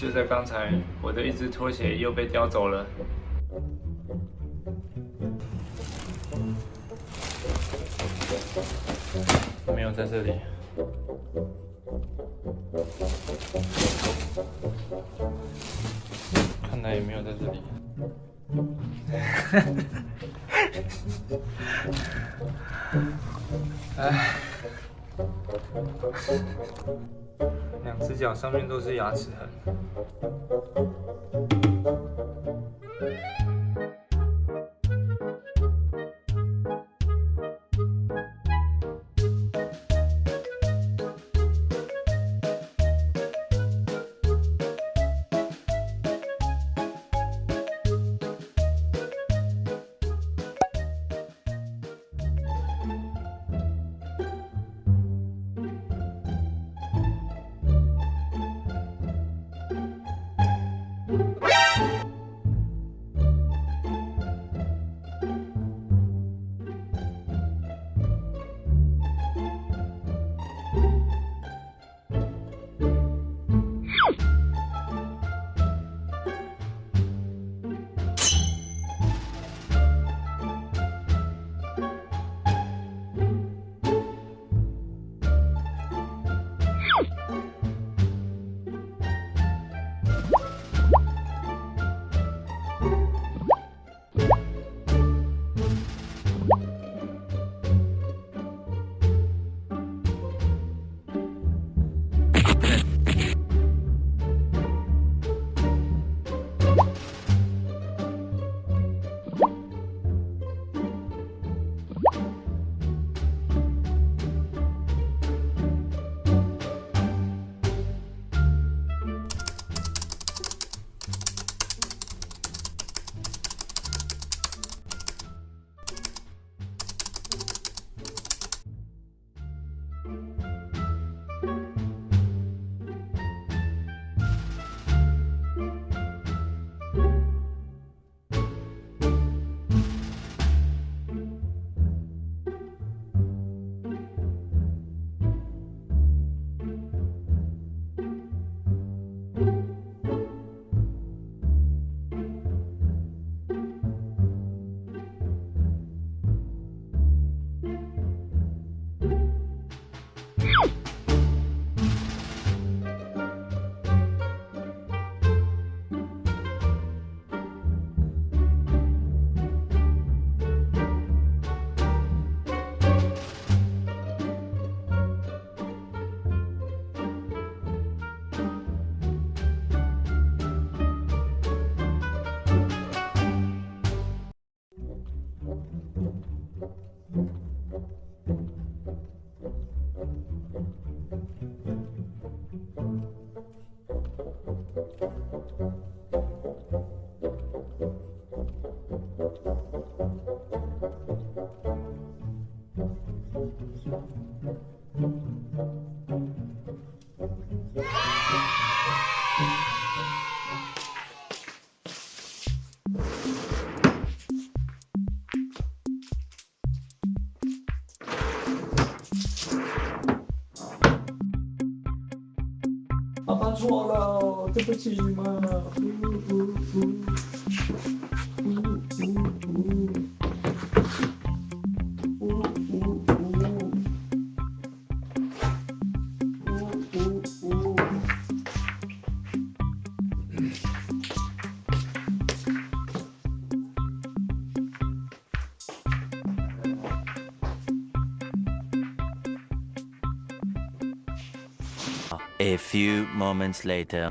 就在刚才，我的一只拖鞋又被叼走了。没有在这里。看来也没有在这里。哎，指甲上面都是牙齿痕。pra. Uh, uh, uh. A few moments later.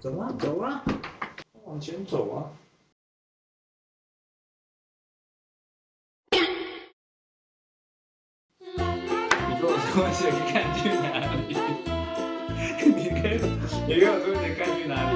走啊走啊，往前走啊！你跟我说你看去哪里？你跟你跟我说你看去哪里？